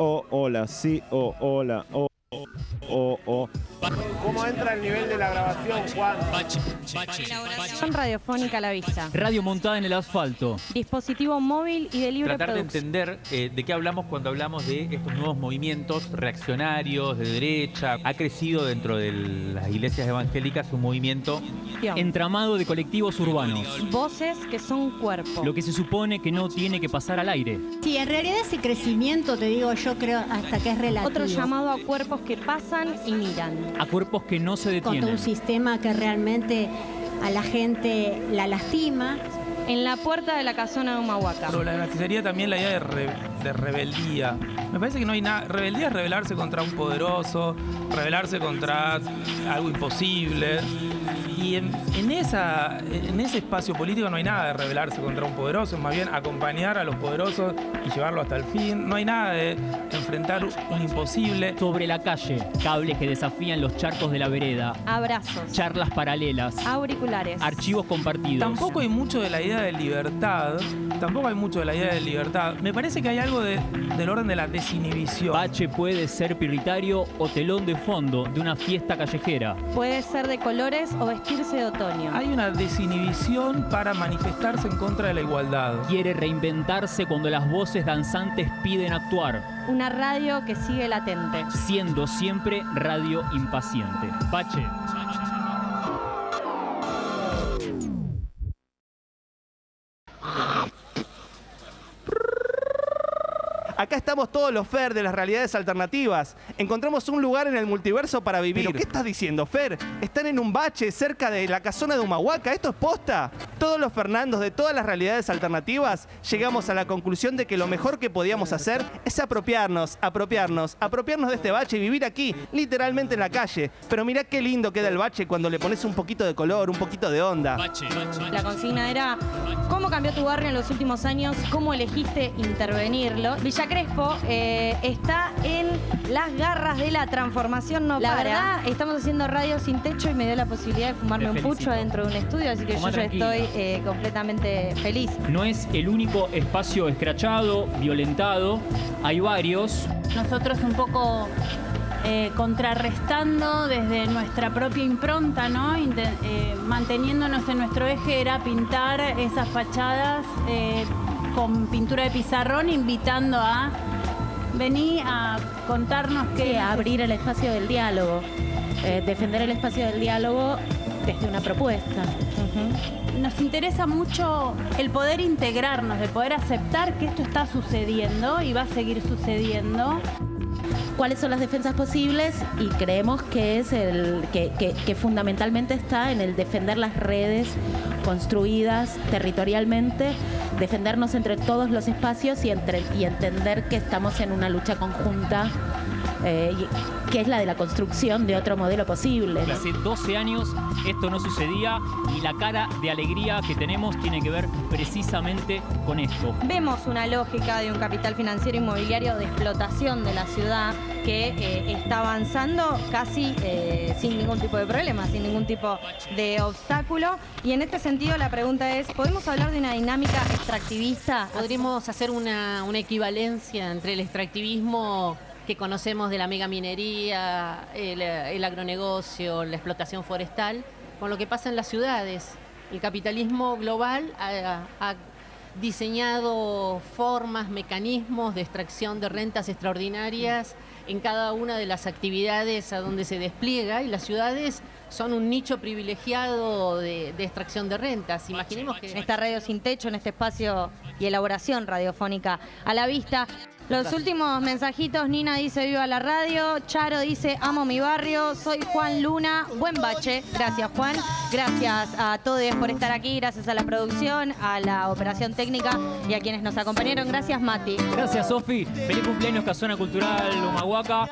o, hola, sí, o, hola, o, o, o. ¿Cómo entra el nivel de la grabación, Juan? Elaboración radiofónica a la vista. Radio montada en el asfalto. Dispositivo móvil y de libre Tratar de producción. entender eh, de qué hablamos cuando hablamos de estos nuevos movimientos reaccionarios, de derecha. Ha crecido dentro de las iglesias evangélicas un movimiento Entramado de colectivos urbanos. Voces que son cuerpo. Lo que se supone que no tiene que pasar al aire. Sí, en realidad ese crecimiento, te digo, yo creo hasta que es relativo. Otro llamado a cuerpos que pasan y miran. A cuerpos que no se Contra detienen. un sistema que realmente a la gente la lastima. En la puerta de la casona de Humahuaca. Problematizaría también la idea de, re- de rebeldía. Me parece que no hay nada. Rebeldía es rebelarse contra un poderoso, rebelarse contra algo imposible. Y en, en esa, en ese espacio político no hay nada de rebelarse contra un poderoso, es más bien acompañar a los poderosos y llevarlo hasta el fin. No hay nada de enfrentar un imposible. Sobre la calle, cables que desafían los charcos de la vereda. Abrazos. Charlas paralelas. Auriculares. Archivos compartidos. Tampoco hay mucho de la idea de libertad. Tampoco hay mucho de la idea de libertad. Me parece que hay algo de- del orden de la desinhibición. Bache puede ser prioritario o telón de fondo de una fiesta callejera. Puede ser de colores o vestirse de otoño. Hay una desinhibición para manifestarse en contra de la igualdad. Quiere reinventarse cuando las voces danzantes piden actuar, Una radio que sigue latente. siendo siempre radio impaciente. Bache. Acá estamos todos los Fer de las realidades alternativas. Encontramos un lugar en el multiverso para vivir. ¿Pero qué estás diciendo, Fer? Están en un bache cerca de la casona de Humahuaca. ¿Esto es posta? Todos los Fernandos de todas las realidades alternativas llegamos a la conclusión de que lo mejor que podíamos hacer es apropiarnos, apropiarnos, apropiarnos de este bache y vivir aquí, literalmente en la calle. Pero mirá qué lindo queda el bache cuando le pones un poquito de color, un poquito de onda. La consigna era ¿Cómo cambió tu barrio en los últimos años? ¿Cómo elegiste intervenirlo? Villa Crespo eh, está en las garras de la transformación no La para. verdad, estamos haciendo radio sin techo y me dio la posibilidad de fumarme un pucho dentro de un estudio, así que yo ya estoy eh, completamente feliz. No es el único espacio escrachado, violentado. Hay varios. nosotros un poco eh, contrarrestando desde nuestra propia impronta, ¿no? Eh, manteniéndonos en nuestro eje era pintar esas fachadas eh, con pintura de pizarrón, invitando a venir a contarnos Sí, qué abrir el espacio del diálogo, eh, defender el espacio del diálogo desde una propuesta. Nos interesa mucho el poder integrarnos, el poder aceptar que esto está sucediendo y va a seguir sucediendo. ¿Cuáles son las defensas posibles? Y creemos que es el que, fundamentalmente está en el defender las redes construidas territorialmente, defendernos entre todos los espacios y, entre, y entender que estamos en una lucha conjunta, eh, que es la de la construcción de otro modelo posible. ¿no? Hace 12 años esto no sucedía y la cara de alegría que tenemos tiene que ver precisamente con esto. Vemos una lógica de un capital financiero inmobiliario de explotación de la ciudad que eh, está avanzando casi eh, sin ningún tipo de problema, sin ningún tipo de obstáculo. Y en este sentido la pregunta es, ¿podemos hablar de una dinámica extractivista? Podríamos hacer una, una equivalencia entre el extractivismo que conocemos de la megaminería, el, el agronegocio, la explotación forestal, con lo que pasa en las ciudades. El capitalismo global ha, diseñado formas, mecanismos de extracción de rentas extraordinarias en cada una de las actividades a donde se despliega y las ciudades son un nicho privilegiado de, de extracción de rentas. Imaginemos que... En esta radio sin techo, en este espacio y elaboración radiofónica a la vista. Los últimos mensajitos, Nina dice viva la radio, Charo dice amo mi barrio, soy Juan Luna, buen bache, gracias Juan, gracias a todos por estar aquí, gracias a la producción, a la operación técnica y a quienes nos acompañaron, gracias Mati. Gracias, Sofi. Feliz cumpleaños, Casona Cultural Humahuaca.